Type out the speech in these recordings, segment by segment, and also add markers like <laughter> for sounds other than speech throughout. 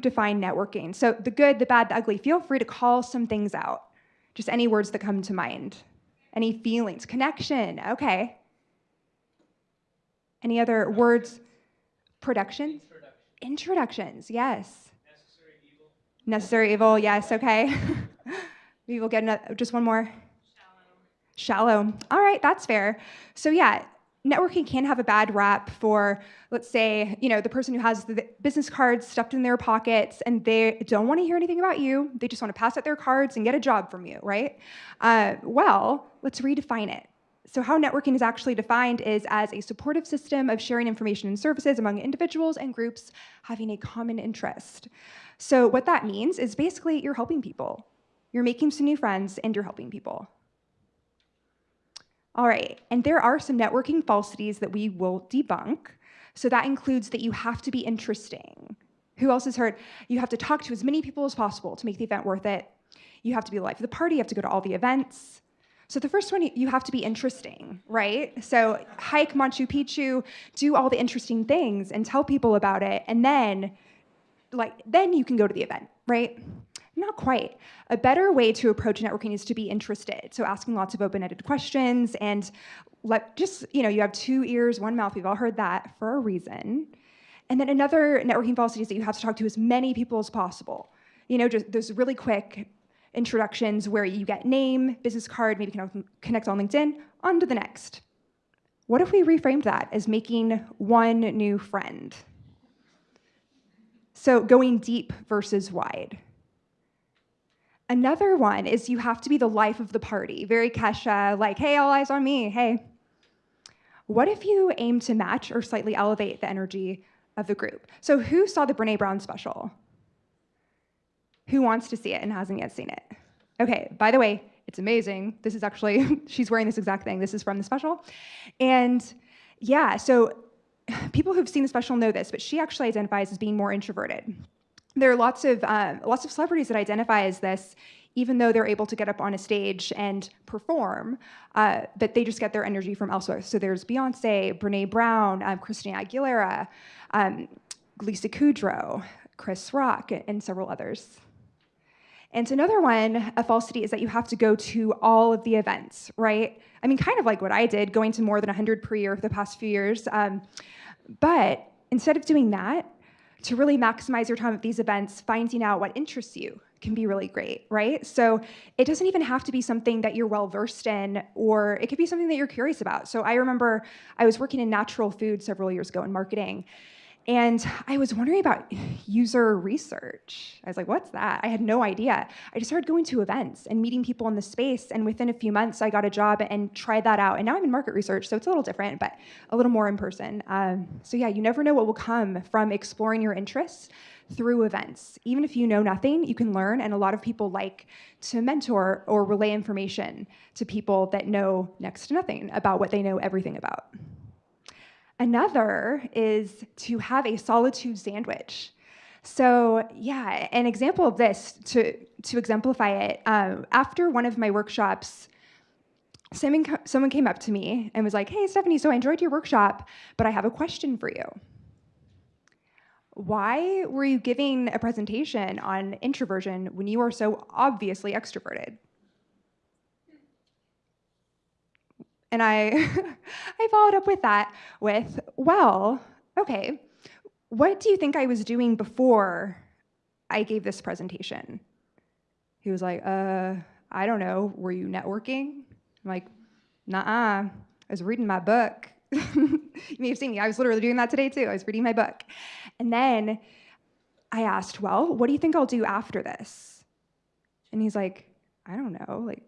define networking? So the good, the bad, the ugly, feel free to call some things out. Just any words that come to mind. Any feelings, connection, okay. Any other words? Productions? Introductions, yes. Necessary evil. Necessary evil, yes, okay. <laughs> we will get another, just one more. Shallow. Shallow. All right, that's fair. So yeah, networking can have a bad rap for, let's say, you know, the person who has the business cards stuffed in their pockets and they don't want to hear anything about you. They just want to pass out their cards and get a job from you, right? Uh, well, let's redefine it. So how networking is actually defined is as a supportive system of sharing information and services among individuals and groups having a common interest. So what that means is basically you're helping people. You're making some new friends and you're helping people. All right, and there are some networking falsities that we will debunk. So that includes that you have to be interesting. Who else has heard? You have to talk to as many people as possible to make the event worth it. You have to be the life of the party, you have to go to all the events. So the first one, you have to be interesting, right? So hike Machu Picchu, do all the interesting things and tell people about it, and then, like, then you can go to the event, right? Not quite. A better way to approach networking is to be interested. So asking lots of open-ended questions and let just, you know, you have two ears, one mouth. We've all heard that for a reason. And then another networking falsity is that you have to talk to as many people as possible. You know, just those really quick introductions where you get name, business card, maybe connect on LinkedIn, on to the next. What if we reframed that as making one new friend? So going deep versus wide. Another one is you have to be the life of the party, very Kesha, like, hey, all eyes on me, hey. What if you aim to match or slightly elevate the energy of the group? So who saw the Brene Brown special? Who wants to see it and hasn't yet seen it? Okay, by the way, it's amazing. This is actually, <laughs> she's wearing this exact thing. This is from the special. And yeah, so people who've seen the special know this, but she actually identifies as being more introverted there are lots of uh, lots of celebrities that identify as this, even though they're able to get up on a stage and perform, uh, but they just get their energy from elsewhere. So there's Beyonce, Brene Brown, um, Christina Aguilera, um, Lisa Kudrow, Chris Rock, and several others. And another one, a falsity, is that you have to go to all of the events, right? I mean, kind of like what I did, going to more than 100 per year for the past few years. Um, but instead of doing that, to really maximize your time at these events, finding out what interests you can be really great, right? So it doesn't even have to be something that you're well versed in, or it could be something that you're curious about. So I remember I was working in natural food several years ago in marketing, and I was wondering about user research. I was like, what's that? I had no idea. I just started going to events and meeting people in the space. And within a few months, I got a job and tried that out. And now I'm in market research, so it's a little different, but a little more in person. Um, so yeah, you never know what will come from exploring your interests through events. Even if you know nothing, you can learn. And a lot of people like to mentor or relay information to people that know next to nothing about what they know everything about. Another is to have a solitude sandwich. So yeah, an example of this, to, to exemplify it, um, after one of my workshops, someone, someone came up to me and was like, hey, Stephanie, so I enjoyed your workshop, but I have a question for you. Why were you giving a presentation on introversion when you are so obviously extroverted? And I, <laughs> I followed up with that with, well, okay, what do you think I was doing before I gave this presentation? He was like, uh, I don't know, were you networking? I'm like, nah, I was reading my book. <laughs> you may have seen me, I was literally doing that today too. I was reading my book. And then I asked, well, what do you think I'll do after this? And he's like, I don't know, like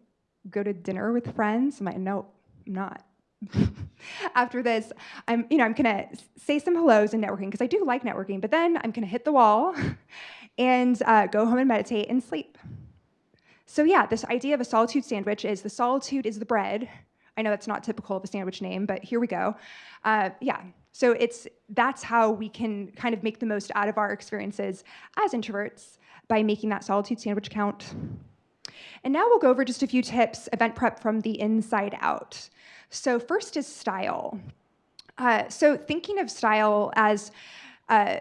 go to dinner with friends? I'm like, no, not. <laughs> After this, I'm, you know, I'm gonna say some hellos in networking because I do like networking, but then I'm gonna hit the wall <laughs> and uh, go home and meditate and sleep. So yeah, this idea of a solitude sandwich is the solitude is the bread. I know that's not typical of a sandwich name, but here we go. Uh, yeah, so it's that's how we can kind of make the most out of our experiences as introverts by making that solitude sandwich count. And now we'll go over just a few tips, event prep from the inside out. So first is style. Uh, so thinking of style as uh,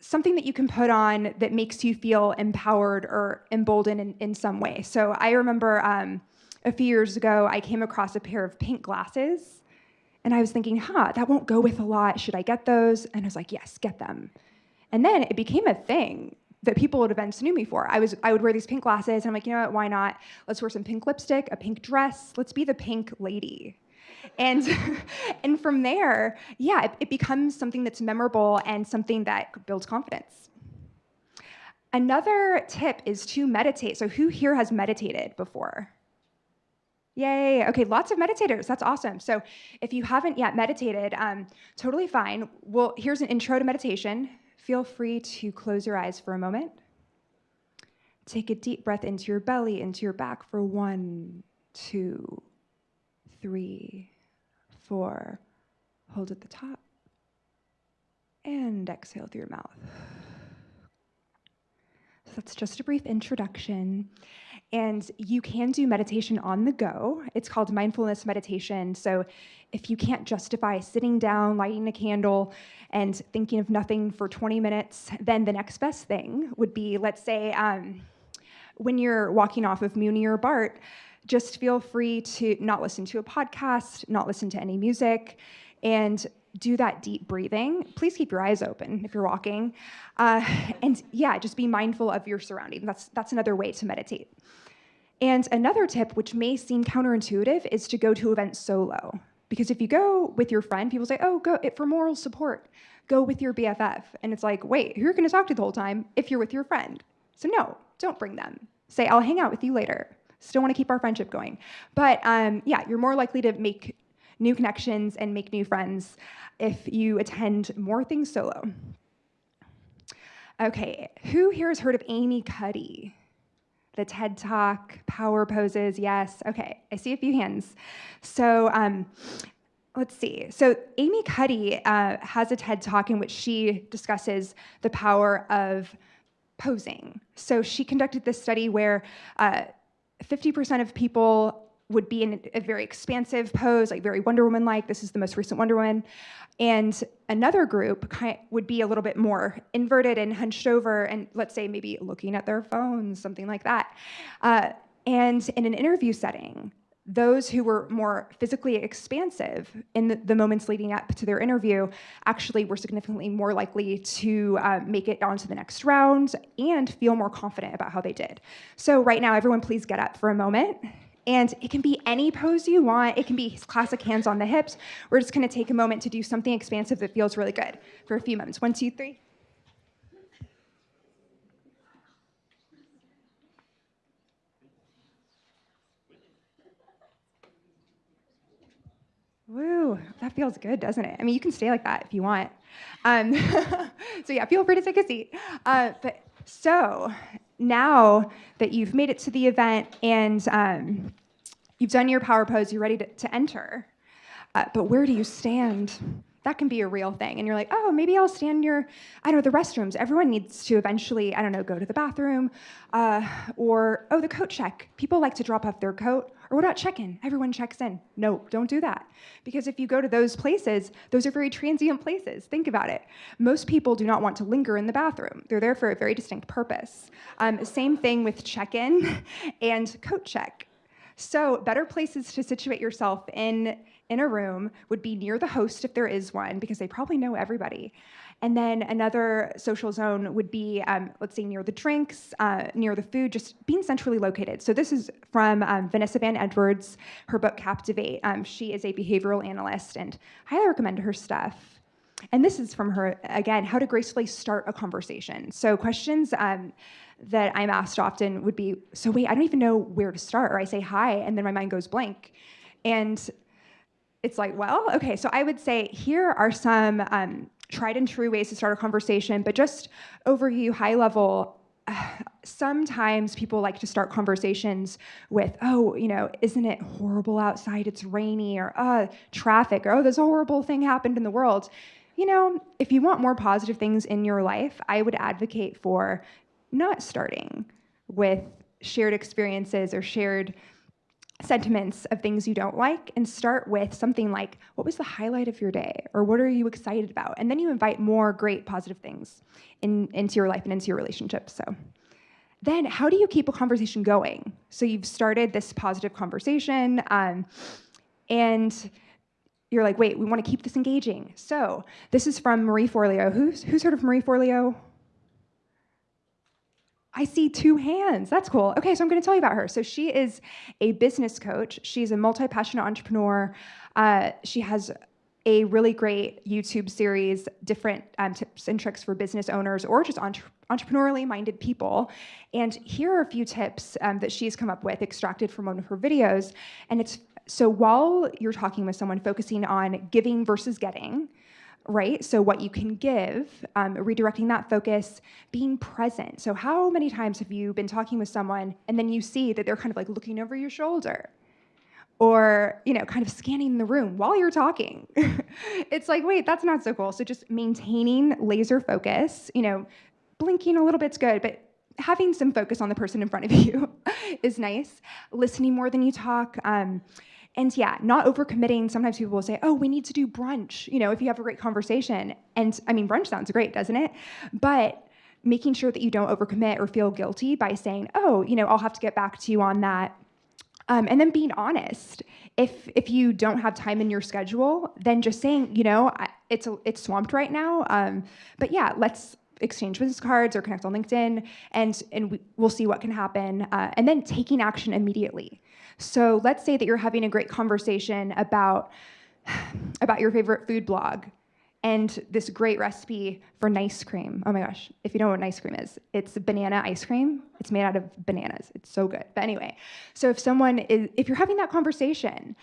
something that you can put on that makes you feel empowered or emboldened in, in some way. So I remember um, a few years ago, I came across a pair of pink glasses and I was thinking, huh, that won't go with a lot. Should I get those? And I was like, yes, get them. And then it became a thing that people at events knew me for. I was I would wear these pink glasses and I'm like, you know what, why not? Let's wear some pink lipstick, a pink dress. Let's be the pink lady. And <laughs> and from there, yeah, it, it becomes something that's memorable and something that builds confidence. Another tip is to meditate. So who here has meditated before? Yay. Okay, lots of meditators. That's awesome. So if you haven't yet meditated, um, totally fine. Well, here's an intro to meditation. Feel free to close your eyes for a moment. Take a deep breath into your belly, into your back for one, two, three, four. Hold at the top. And exhale through your mouth. So that's just a brief introduction. And you can do meditation on the go. It's called mindfulness meditation. So if you can't justify sitting down, lighting a candle, and thinking of nothing for 20 minutes, then the next best thing would be, let's say, um, when you're walking off of Muni or BART, just feel free to not listen to a podcast, not listen to any music, and do that deep breathing. Please keep your eyes open if you're walking. Uh, <laughs> and yeah, just be mindful of your surroundings. That's, that's another way to meditate. And another tip, which may seem counterintuitive, is to go to events solo. Because if you go with your friend, people say, oh, go it, for moral support. Go with your BFF. And it's like, wait, who are you going to talk to the whole time if you're with your friend? So no, don't bring them. Say, I'll hang out with you later. Still want to keep our friendship going. But um, yeah, you're more likely to make new connections and make new friends if you attend more things solo. Okay, who here has heard of Amy Cuddy? The TED Talk, power poses, yes. Okay, I see a few hands. So um, let's see. So Amy Cuddy uh, has a TED Talk in which she discusses the power of posing. So she conducted this study where 50% uh, of people would be in a very expansive pose, like very Wonder Woman-like. This is the most recent Wonder Woman. And another group would be a little bit more inverted and hunched over and let's say maybe looking at their phones, something like that. Uh, and in an interview setting, those who were more physically expansive in the, the, moments leading up to their interview actually were significantly more likely to uh, make it on to the next round and feel more confident about how they did. So right now, everyone please get up for a moment. And it can be any pose you want. It can be classic hands on the hips. We're just gonna take a moment to do something expansive that feels really good for a few moments. One, two, three. Woo, that feels good, doesn't it? I mean, you can stay like that if you want. Um, <laughs> so yeah, feel free to take a seat. Uh, but so now that you've made it to the event and um, you've done your power pose, you're ready to, to enter. Uh, but where do you stand? That can be a real thing. And you're like, oh, maybe I'll stand near, I don't know, the restrooms. Everyone needs to eventually, I don't know, go to the bathroom. Uh, or, oh, the coat check. People like to drop off their coat. Or what about check-in? Everyone checks in. No, don't do that. Because if you go to those places, those are very transient places. Think about it. Most people do not want to linger in the bathroom. They're there for a very distinct purpose. Um, same thing with check-in <laughs> and coat check. So better places to situate yourself in in a room would be near the host if there is one, because they probably know everybody. And then another social zone would be, um, let's say, near the drinks, uh, near the food, just being centrally located. So this is from um, Vanessa Van Edwards, her book Captivate. Um, she is a behavioral analyst and highly recommend her stuff. And this is from her, again, how to gracefully start a conversation. So questions um, that I'm asked often would be, so wait, I don't even know where to start. Or I say hi, and then my mind goes blank. And it's like, well, okay, so I would say here are some um, tried and true ways to start a conversation, but just overview, high level, <sighs> sometimes people like to start conversations with, oh, you know, isn't it horrible outside? It's rainy, or uh, traffic, or oh, this horrible thing happened in the world. You know, if you want more positive things in your life, I would advocate for not starting with shared experiences or shared sentiments of things you don't like and start with something like, what was the highlight of your day? Or what are you excited about? And then you invite more great positive things in, into your life and into your relationship. So then how do you keep a conversation going? So you've started this positive conversation um, and you're like, wait, we want to keep this engaging. So this is from Marie Forleo. Who's, who's heard of Marie Forleo? I see two hands. That's cool. Okay, so I'm going to tell you about her. So she is a business coach. She's a multi-passionate entrepreneur. Uh, she has a really great YouTube series, different um, tips and tricks for business owners or just entre entrepreneurially minded people. And here are a few tips um, that she's come up with, extracted from one of her videos. And it's so while you're talking with someone, focusing on giving versus getting, right? So what you can give, um, redirecting that focus, being present. So how many times have you been talking with someone and then you see that they're kind of like looking over your shoulder? Or, you know, kind of scanning the room while you're talking. <laughs> it's like, wait, that's not so cool. So just maintaining laser focus, you know, blinking a little bit's good, but having some focus on the person in front of <laughs> you is nice. Listening more than you talk. Um, and yeah, not overcommitting. Sometimes people will say, oh, we need to do brunch, you know, if you have a great conversation. And I mean, brunch sounds great, doesn't it? But making sure that you don't overcommit or feel guilty by saying, oh, you know, I'll have to get back to you on that. Um, and then being honest. If if you don't have time in your schedule, then just saying, you know, it's a, it's swamped right now. Um, but yeah, let's exchange business cards or connect on LinkedIn, and and we, will see what can happen. Uh, and then taking action immediately. So let's say that you're having a great conversation about, about your favorite food blog and this great recipe for nice cream. Oh my gosh, if you don't know what nice cream is, it's banana ice cream. It's made out of bananas. It's so good. But anyway, so if someone is, if you're having that conversation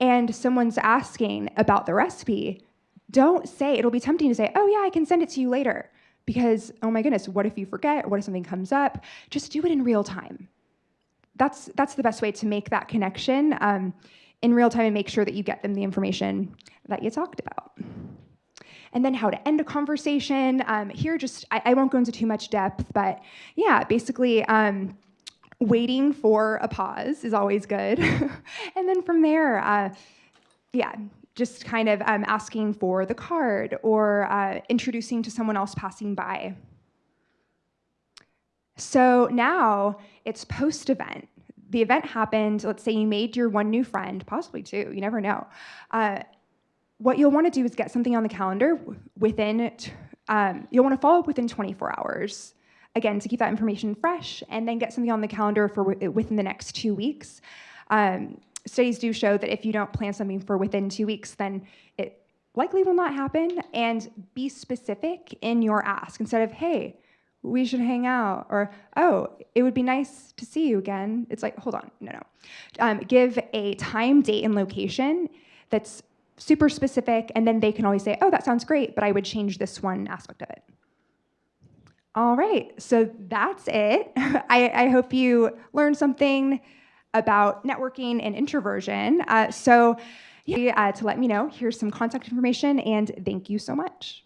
and someone's asking about the recipe, don't say, it'll be tempting to say, oh yeah, I can send it to you later. Because, oh my goodness, what if you forget? What if something comes up? Just do it in real time that's, that's the best way to make that connection um, in real time and make sure that you get them the information that you talked about. And then how to end a conversation. Um, here, just, I, I, won't go into too much depth, but yeah, basically, um, waiting for a pause is always good. <laughs> and then from there, uh, yeah, just kind of um, asking for the card or uh, introducing to someone else passing by. So now it's post-event. The event happened, let's say you made your one new friend, possibly two, you never know. Uh, what you'll wanna do is get something on the calendar within, um, you'll wanna follow up within 24 hours. Again, to keep that information fresh, and then get something on the calendar for within the next two weeks. Um, studies do show that if you don't plan something for within two weeks, then it likely will not happen, and be specific in your ask. Instead of, hey, we should hang out, or oh, it would be nice to see you again. It's like, hold on, no, no. Um, give a time, date, and location that's super specific, and then they can always say, oh, that sounds great, but I would change this one aspect of it. All right, so that's it. <laughs> I, I hope you learned something about networking and introversion. Uh, so yeah, uh, to let me know, here's some contact information, and thank you so much.